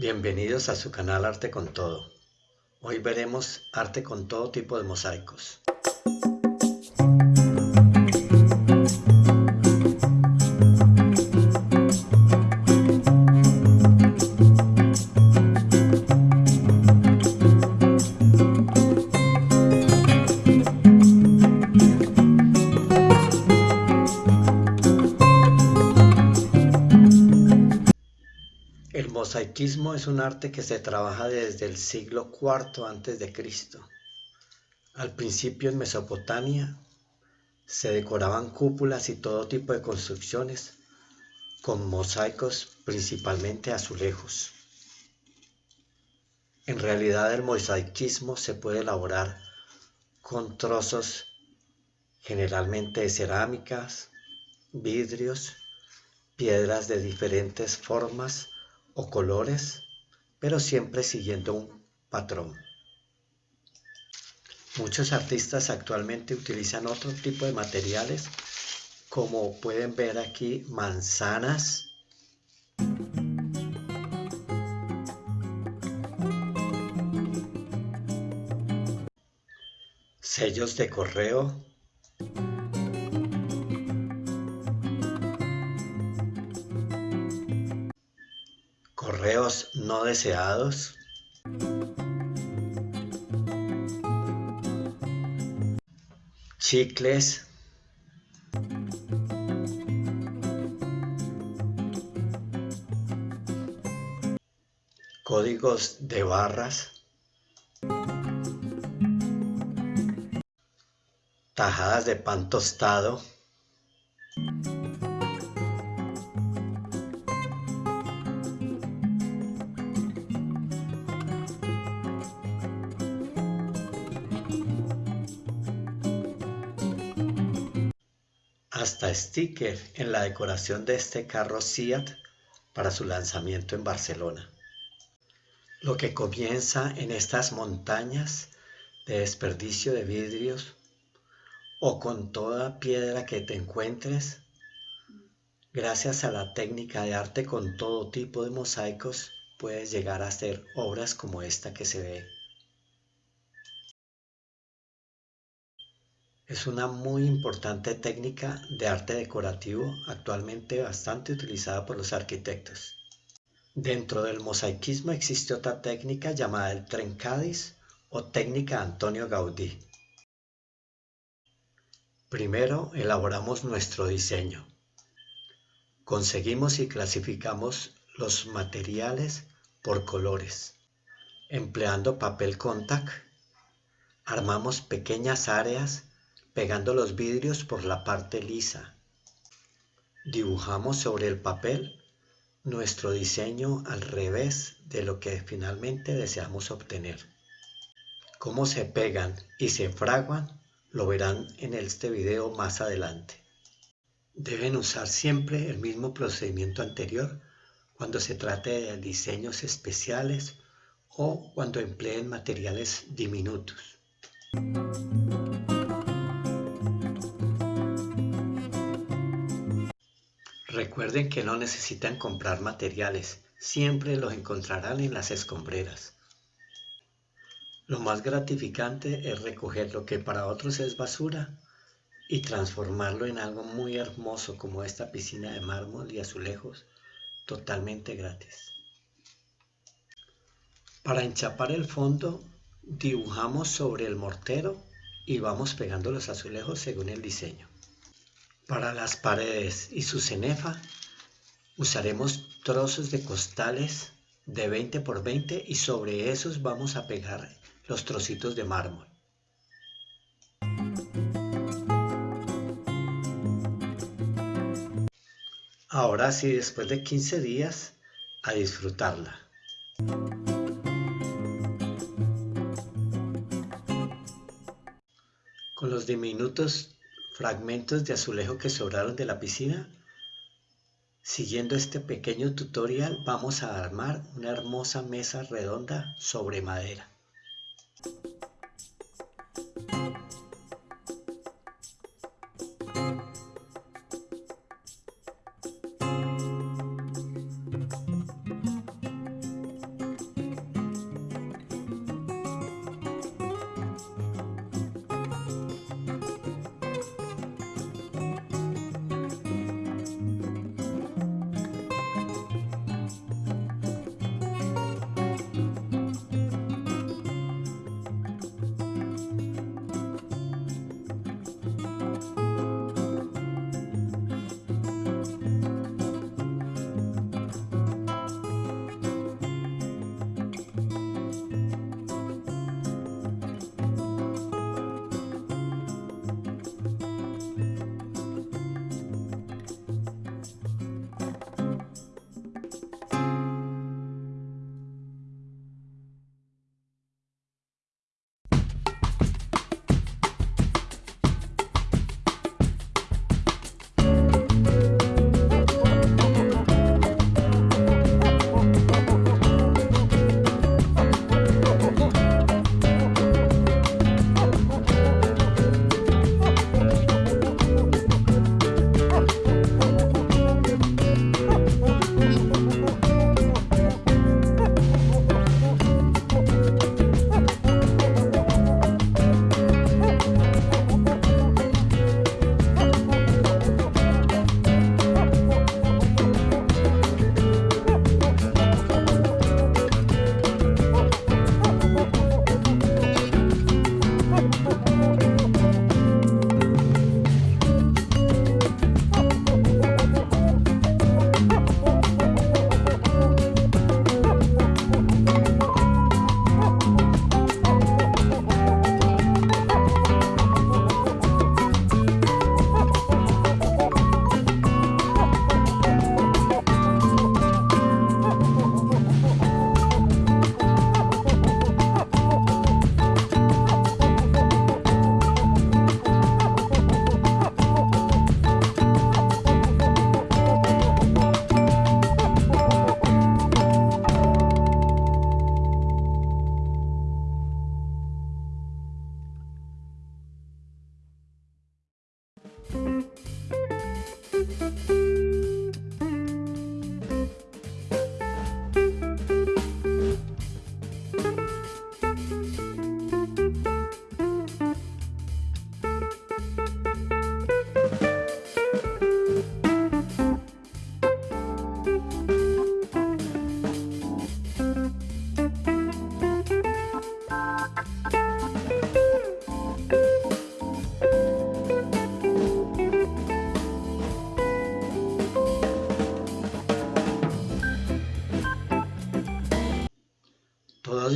Bienvenidos a su canal Arte con Todo. Hoy veremos arte con todo tipo de mosaicos. Mosaicismo es un arte que se trabaja desde el siglo IV a.C. Al principio en Mesopotamia se decoraban cúpulas y todo tipo de construcciones con mosaicos, principalmente azulejos. En realidad el mosaicismo se puede elaborar con trozos generalmente de cerámicas, vidrios, piedras de diferentes formas o colores, pero siempre siguiendo un patrón. Muchos artistas actualmente utilizan otro tipo de materiales, como pueden ver aquí, manzanas, sellos de correo, no deseados, chicles, códigos de barras, tajadas de pan tostado, sticker en la decoración de este carro Seat para su lanzamiento en Barcelona. Lo que comienza en estas montañas de desperdicio de vidrios o con toda piedra que te encuentres, gracias a la técnica de arte con todo tipo de mosaicos, puedes llegar a hacer obras como esta que se ve Es una muy importante técnica de arte decorativo actualmente bastante utilizada por los arquitectos. Dentro del mosaicismo existe otra técnica llamada el trencadis o técnica Antonio Gaudí. Primero elaboramos nuestro diseño. Conseguimos y clasificamos los materiales por colores. Empleando papel contact, armamos pequeñas áreas pegando los vidrios por la parte lisa. Dibujamos sobre el papel nuestro diseño al revés de lo que finalmente deseamos obtener. Cómo se pegan y se fraguan lo verán en este video más adelante. Deben usar siempre el mismo procedimiento anterior cuando se trate de diseños especiales o cuando empleen materiales diminutos. Recuerden que no necesitan comprar materiales, siempre los encontrarán en las escombreras. Lo más gratificante es recoger lo que para otros es basura y transformarlo en algo muy hermoso como esta piscina de mármol y azulejos totalmente gratis. Para enchapar el fondo dibujamos sobre el mortero y vamos pegando los azulejos según el diseño. Para las paredes y su cenefa usaremos trozos de costales de 20 por 20 y sobre esos vamos a pegar los trocitos de mármol. Ahora sí, después de 15 días, a disfrutarla. Con los diminutos fragmentos de azulejo que sobraron de la piscina. Siguiendo este pequeño tutorial vamos a armar una hermosa mesa redonda sobre madera.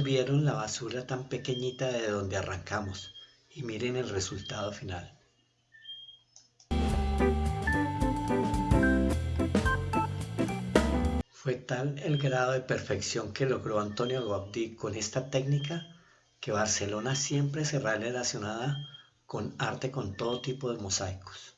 Vieron la basura tan pequeñita de donde arrancamos y miren el resultado final. Fue tal el grado de perfección que logró Antonio Gaudí con esta técnica que Barcelona siempre será relacionada con arte con todo tipo de mosaicos.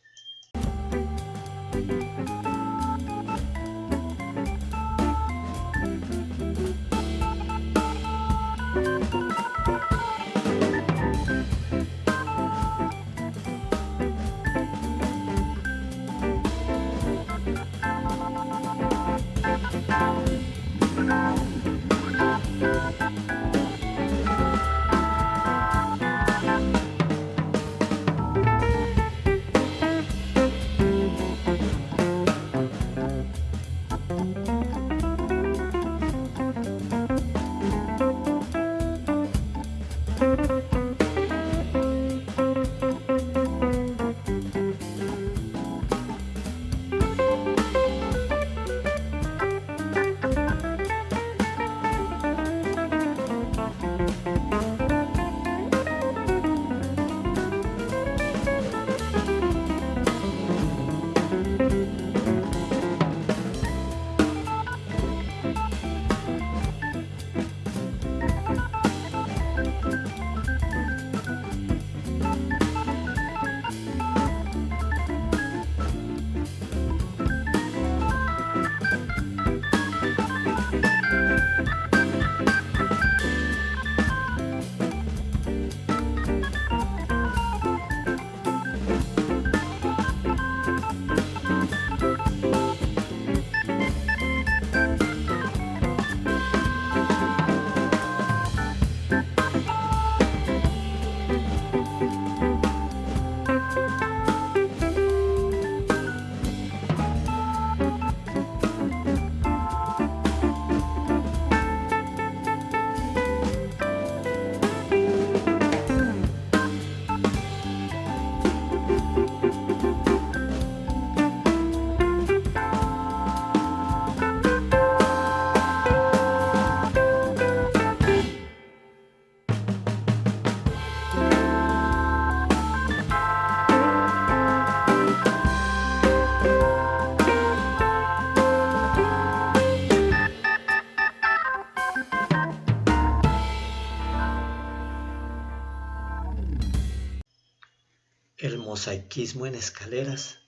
Mosaicismo en escaleras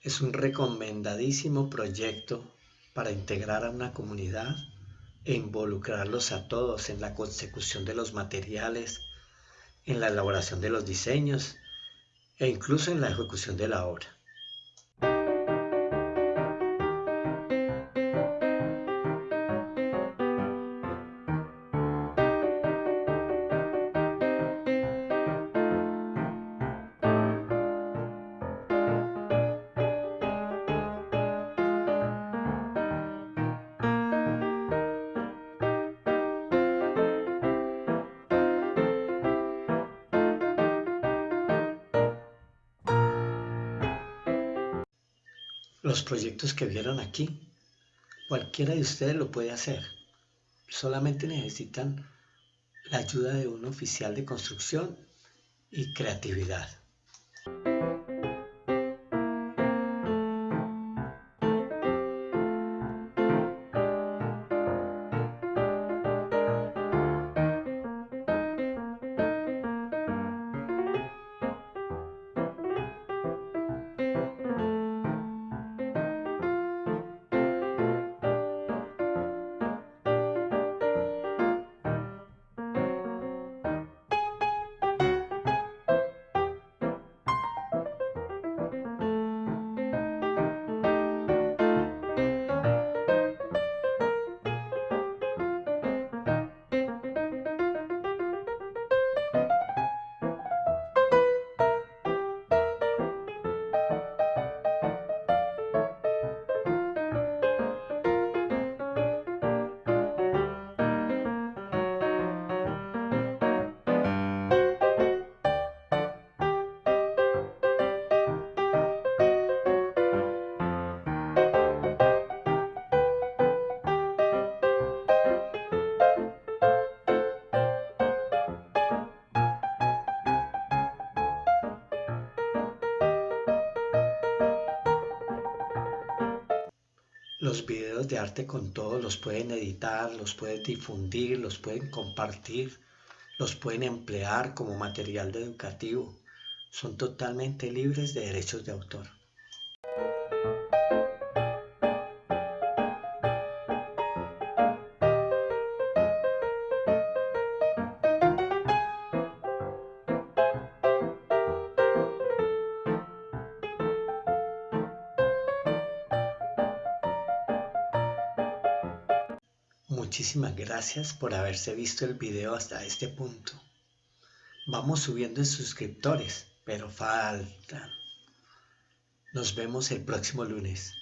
es un recomendadísimo proyecto para integrar a una comunidad e involucrarlos a todos en la consecución de los materiales, en la elaboración de los diseños e incluso en la ejecución de la obra. Los proyectos que vieron aquí, cualquiera de ustedes lo puede hacer. Solamente necesitan la ayuda de un oficial de construcción y creatividad. Los videos de arte con todo los pueden editar, los pueden difundir, los pueden compartir, los pueden emplear como material educativo. Son totalmente libres de derechos de autor. Muchísimas gracias por haberse visto el video hasta este punto. Vamos subiendo en suscriptores, pero faltan. Nos vemos el próximo lunes.